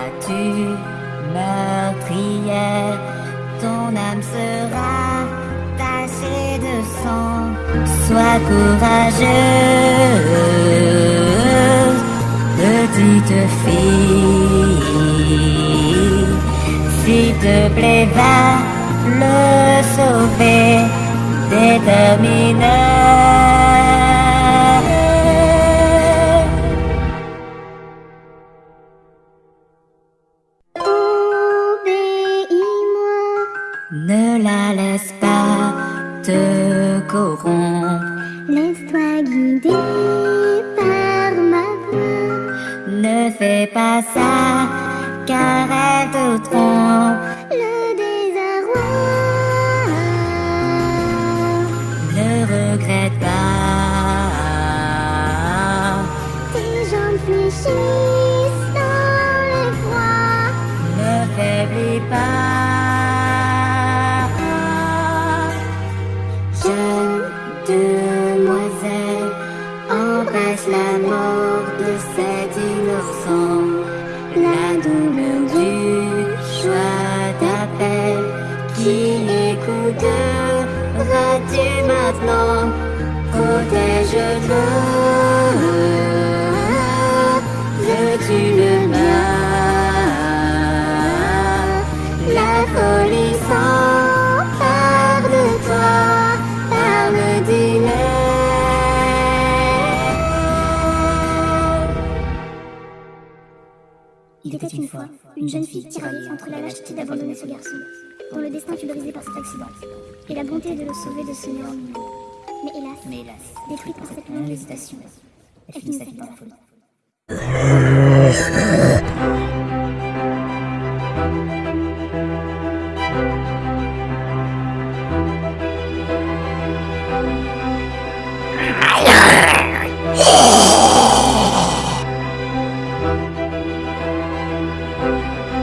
Deviendras-tu meurtrière? Ton âme sera tachée de sang. Sois courageuse Petite fille. S'il te plaît va le sauver déterminé. Ne la laisse pas te corrompre, Laisse-toi guider par ma voix. ne fais pas ça car elle te trompe. Demoiselle, empêche la mort de cet innocent. La double du choix d'appel, qui écouteras-tu maintenant? Protège-le, était une fois une jeune fille tiraillée entre la lâcheté d'abandonner ce garçon, dont le destin fut brisé par cet accident, et la bonté de le sauver de ce néant. Mais hélas, Mais hélas, détruite par cette longue hésitation, elle finit sa vie dans la folie.